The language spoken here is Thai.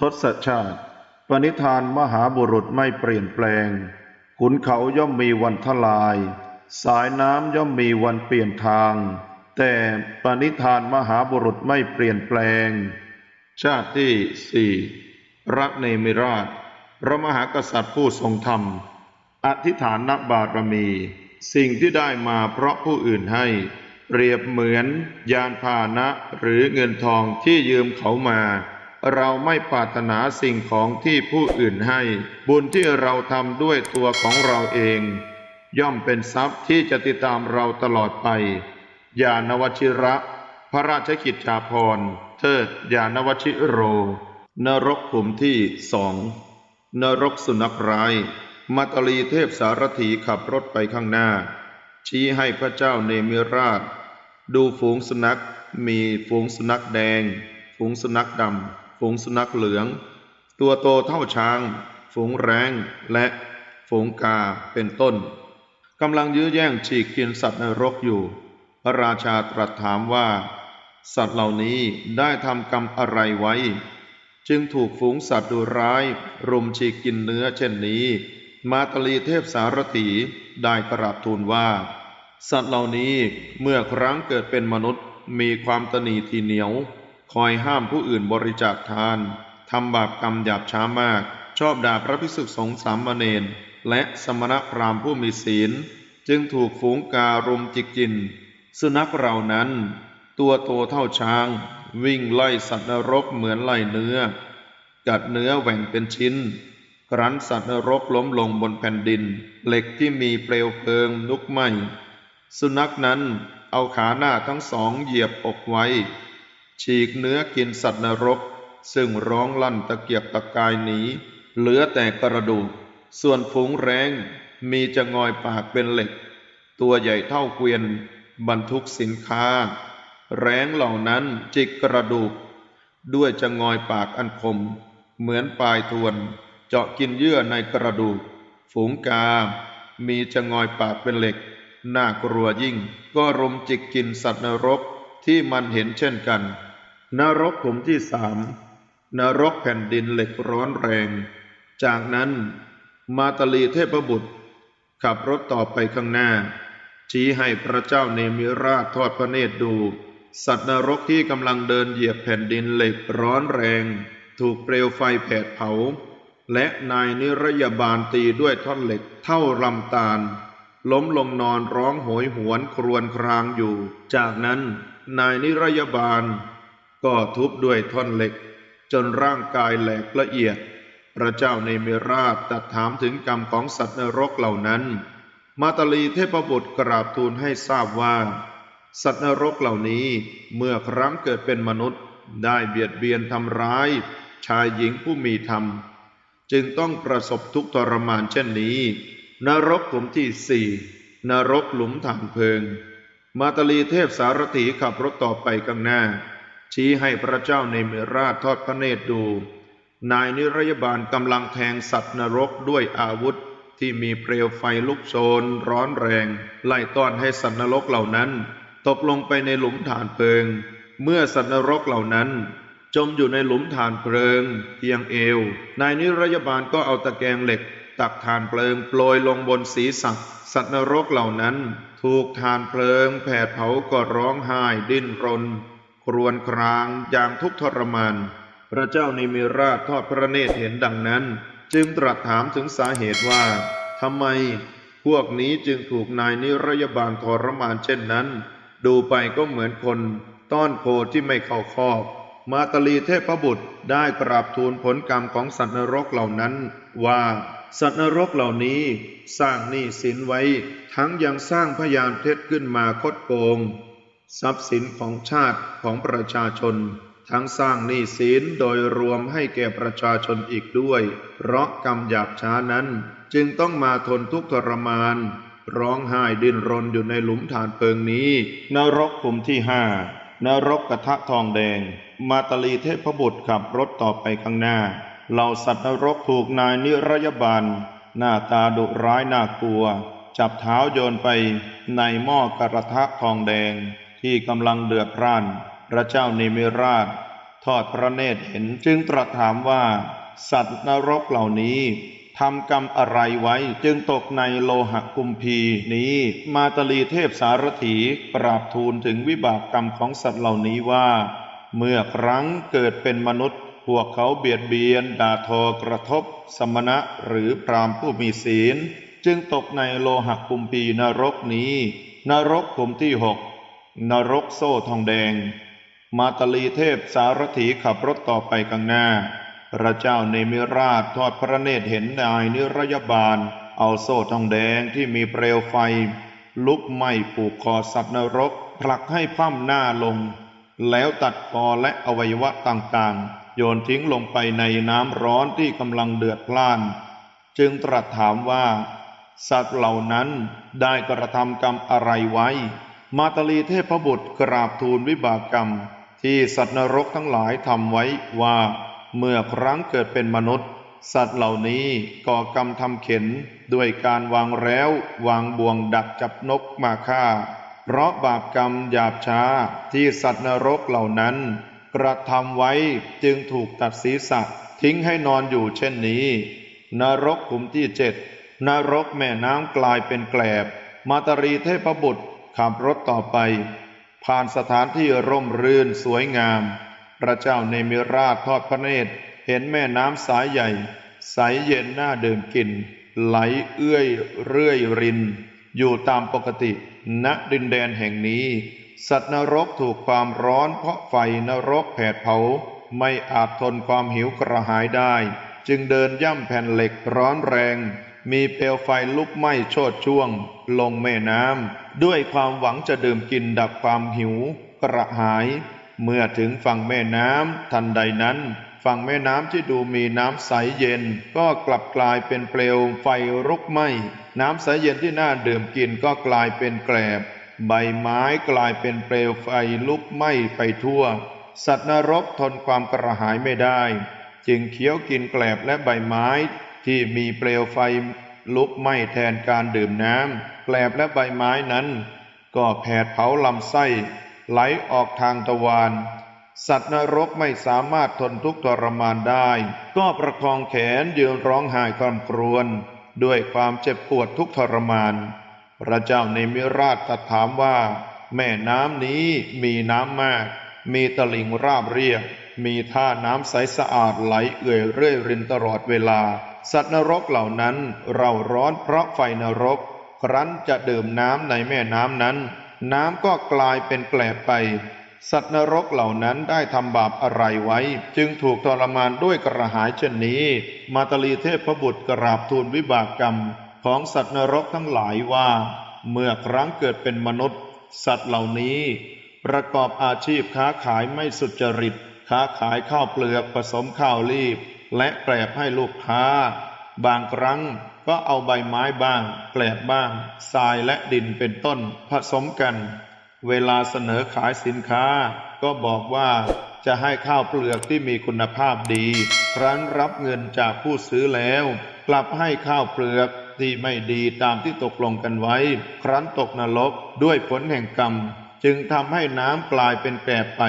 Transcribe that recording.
ทศชาติ ปณิธานมหาบุรุษไม่เปลี่ยนแปลง ขุนเขาย่อมมีวันทลาย สายน้ำย่อมมีวันเปลี่ยนทาง แต่ปณิธานมหาบุรุษไม่เปลี่ยนแปลง ชาติที่สี่รักเนมิราช พระมหากษัตริย์ผู้ทรงธรรม อธิษฐานนบารมี สิ่งที่ได้มาเพราะผู้อื่นให้ เปรียบเหมือนยานพาหนะหรือเงินทองที่ยืมเขามา เราไม่ปรารถนาสิ่งของที่ผู้อื่นให้ บุญที่เราทำด้วยตัวของเราเอง ย่อมเป็นทรัพย์ที่จะติดตามเราตลอดไปยานวชิระ พระราชกิจจาภรณ์เทิดยานวชิโร นรกขุมที่สองนรกสุนัขร้ายมัตตลีเทพสารถีขับรถไปข้างหน้า ชี้ให้พระเจ้าเนมิราช ดูฝูงสุนัขมีฝูงสุนัขแดง ฝูงสุนัขดำ ฝูงสุนัขเหลือง ตัวโตเท่าช้าง ฝูงแรงและฝูงกาเป็นต้นกำลังยื้อแย่งฉีกกินสัตว์นรกอยู่ พระราชาตรัสถามว่า สัตว์เหล่านี้ได้ทำกรรมอะไรไว้ จึงถูกฝูงสัตว์ดุร้าย รุมฉีกกินเนื้อเช่นนี้ มาตลีเทพสารถีได้กราบทูลว่า สัตว์เหล่านี้เมื่อครั้งเกิดเป็นมนุษย์มีความตนีทีเหนียว คอยห้ามผู้อื่นบริจาคทานทำบาปกรรมหยาบช้ามาก ชอบด่าพระภิกษุสงฆ์สามเณรและสมณพราหมณ์ผู้มีศีล จึงถูกฝูงการุมจิกกิน สุนัขเหล่านั้น ตัวโตเท่าช้าง วิ่งไล่สัตว์นรกเหมือนไล่เนื้อ กัดเนื้อแหว่งเป็นชิ้น ครั้นสัตว์นรกล้มลงบนแผ่นดิน เหล็กที่มีเปลวเพลิงลุกไหม้สุนัขนั้นเอาขาหน้าทั้งสองเหยียบอกไว้ ฉีกเนื้อกินสัตว์นรก ซึ่งร้องลั่นตะเกียกตะกายหนีเหลือแต่กระดูก ส่วนฝูงแรงมีจะงอยปากเป็นเหล็ก ตัวใหญ่เท่าเกวียน บรรทุกสินค้า แรงเหล่านั้นจิกกระดูก ด้วยจะงอยปากอันคม เหมือนปลายทวน เจาะกินเยื่อในกระดูก ฝูงกา มีจะงอยปากเป็นเหล็ก น่ากลัวยิ่ง ก็รุมจิกกินสัตว์นรกที่มันเห็นเช่นกัน นรกขุมที่สามนรกแผ่นดินเหล็กร้อนแรง จากนั้นมาตลีเทพบุตร ขับรถต่อไปข้างหน้า ชี้ให้พระเจ้าเนมิราชทอดพระเนตรดู สัตว์นรกที่กำลังเดินเหยียบแผ่นดินเหล็กร้อนแรง ถูกเปลวไฟแผดเผา และนายนิรยาบาลตีด้วยท่อนเหล็กเท่าลำตาล ล้มลงนอนร้องโหยหวนครวญครางอยู่ จากนั้นนายนิรยาบาล ก็ทุบด้วยท่อนเหล็ก จนร่างกายแหลกละเอียด พระเจ้าในเมราชตรัสถามถึงกรรมของสัตว์นรกเหล่านั้น มาตาลีเทพบุตรกราบทูลให้ทราบว่า สัตว์นรกเหล่านี้เมื่อครั้งเกิดเป็นมนุษย์ได้เบียดเบียนทำร้าย ชายหญิงผู้มีธรรม จึงต้องประสบทุกข์ทรมานเช่นนี้ นรกขุมที่สี่นรกหลุมฐานเพลิง มาตาลีเทพสารถีขับรถต่อไปข้างหน้า ชี้ให้พระเจ้าในเมราชทอดพระเนตรดู นายนิรยาบาลกำลังแทงสัตว์นรกด้วยอาวุธที่มีเปลวไฟลุกโชนร้อนแรง ไล่ต้อนให้สัตว์นรกเหล่านั้น ตกลงไปในหลุมฐานเพลิง เมื่อสัตว์นรกเหล่านั้น จมอยู่ในหลุมฐานเพลิงเพียงเอว นายนิรยาบาลก็เอาตะแกรงเหล็ก ตักฐานเพลิงโปรยลงบนศีรษะสัตว์นรกเหล่านั้น ถูกฐานเพลิงแผดเผาก็ร้องไห้ดิ้นรน ครวญครางอย่างทุกทรมาน พระเจ้านิมิราชทอดพระเนตรเห็นดังนั้น จึงตรัสถามถึงสาเหตุว่าทำไมพวกนี้จึงถูกนายนิรยาบาลทรมานเช่นนั้น ดูไปก็เหมือนคน ต้อนโคที่ไม่เข้าคอกมาตลีเทพบุตรได้กราบทูลผลกรรมของสัตว์นรกเหล่านั้น ว่าสัตว์นรกเหล่านี้ สร้างหนี้สินไว้ ทั้งยังสร้างพยานเท็จขึ้นมาคดโกง ทรัพย์สินของชาติของประชาชน ทั้งสร้างหนี้สินโดยรวมให้แก่ประชาชนอีกด้วย เพราะกรรมหยาบช้านั้น จึงต้องมาทนทุกข์ทรมาน ร้องไห้ดิ้นรนอยู่ในหลุมฐานเพลิงนี้ นรกขุมที่ห้านรกกระทะทองแดง มาตลีเทพบุตรขับรถต่อไปข้างหน้าเหล่าสัตว์นรกถูกนายนิรยาบาลหน้าตาดุร้ายน่ากลัว จับเท้าโยนไปในหม้อกระทะทองแดง ที่กำลังเดือดร่านพระเจ้าเนมิราช ทอดพระเนตรเห็นจึงตรัสถามว่า สัตว์นรกเหล่านี้ทำกรรมอะไรไว้จึงตกในโลหะกุมพีนี้มาตลีเทพสารถีกราบทูลถึงวิบากกรรมของสัตว์เหล่านี้ว่า เมื่อครั้งเกิดเป็นมนุษย์ พวกเขาเบียดเบียนด่าทอกระทบ สมณะหรือพรามผู้มีศีล จึงตกในโลหะกุมพีนรกนี้ นรกขุมที่หก นรกโซ่ทองแดง มาตลีเทพสารถีขับรถต่อไปข้างหน้า พระเจ้าเนมิราชทอดพระเนตรเห็นนายนิรยบาล เอาโซ่ทองแดงที่มีเปลวไฟ ลุกไหม้ผูกคอสัตว์นรก ผลักให้พร่ำหน้าลง แล้วตัดคอและอวัยวะต่างๆ โยนทิ้งลงไปในน้ำร้อนที่กำลังเดือดพล่าน จึงตรัสถามว่า สัตว์เหล่านั้นได้กระทำกรรมอะไรไว้ มาตลีเทพบุตรกราบทูลวิบากกรรม ที่สัตว์นรกทั้งหลายทำไว้ว่า เมื่อครั้งเกิดเป็นมนุษย์ สัตว์เหล่านี้ก่อกรรมทำเข็นด้วยการวางแล้ว วางบ่วงดักจับนกมาฆ่า เพราะบาปกรรมหยาบช้าที่สัตว์นรกเหล่านั้น กระทำไว้จึงถูกตัดศีรษะทิ้งให้นอนอยู่เช่นนี้ นรกขุมที่เจ็ดนรกแม่น้ำกลายเป็นแกลบ มาตรีเทพบุตร ขับรถต่อไป ผ่านสถานที่ร่มรื่นสวยงาม พระเจ้าเนมิราชทอดพระเนตร เห็นแม่น้ำสายใหญ่ ใสเย็นน่าดื่มกิน ไหลเอื้อยเรื่อยริน อยู่ตามปกติณดินแดนแห่งนี้ สัตว์นรกถูกความร้อนเพราะไฟนรกแผดเผา ไม่อาจทนความหิวกระหายได้ จึงเดินย่ำแผ่นเหล็กร้อนแรง มีเปลวไฟลุกไหม้โชดช่วง ลงแม่น้ำด้วยความหวังจะดื่มกินดับความหิว กระหาย เมื่อถึงฝั่งแม่น้ำทันใดนั้น ฝั่งแม่น้ำที่ดูมีน้ำใสเย็น ก็กลับกลายเป็นเปลวไฟรุกไหม้น้ำใสเย็นที่น่าดื่มกินก็กลายเป็นแกลบ ใบไม้กลายเป็นเปลวไฟลุกไหม้ไปทั่ว สัตว์นรกทนความกระหายไม่ได้ จึงเคี้ยวกินแกลบและใบไม้ ที่มีเปลวไฟลุกไหม้แทนการดื่มน้ำแกลบและใบไม้นั้น ก็แผดเผาลำไส้ไหลออกทางตะวันสัตว์นรกไม่สามารถทนทุกข์ทรมานได้ ก็ประคองแขนยืนร้องไห้คร่ำครวญด้วยความเจ็บปวดทุกข์ทรมาน พระเจ้าในมิราชตรัสถามว่า แม่น้ำนี้มีน้ำมาก มีตลิ่งราบเรียบ มีท่าน้ำใสสะอาดไหลเอื่อยเรื่อยรินตลอดเวลา สัตว์นรกเหล่านั้นเราร้อนเพราะไฟนรก ครั้นจะดื่มน้ำในแม่น้ำนั้น น้ำก็กลายเป็นแกลบไป สัตว์นรกเหล่านั้นได้ทำบาปอะไรไว้ จึงถูกทรมานด้วยกระหายเช่นนี้ มาตลีเทพบุตรกราบทูลวิบากกรรม ของสัตว์นรกทั้งหลายว่า เมื่อครั้งเกิดเป็นมนุษย์ สัตว์เหล่านี้ ประกอบอาชีพค้าขายไม่สุจริต ค้าขายข้าวเปลือกผสมข้าวรีบ และแกลบให้ลูกค้า บางครั้งก็เอาใบไม้บ้าง แกลบบ้าง ทรายและดินเป็นต้นผสมกัน เวลาเสนอขายสินค้า ก็บอกว่าจะให้ข้าวเปลือกที่มีคุณภาพดี ครั้นรับเงินจากผู้ซื้อแล้ว กลับให้ข้าวเปลือกที่ไม่ดีตามที่ตกลงกันไว้ ครั้นตกนรกด้วยผลแห่งกรรม จึงทำให้น้ำกลายเป็นแกลบไป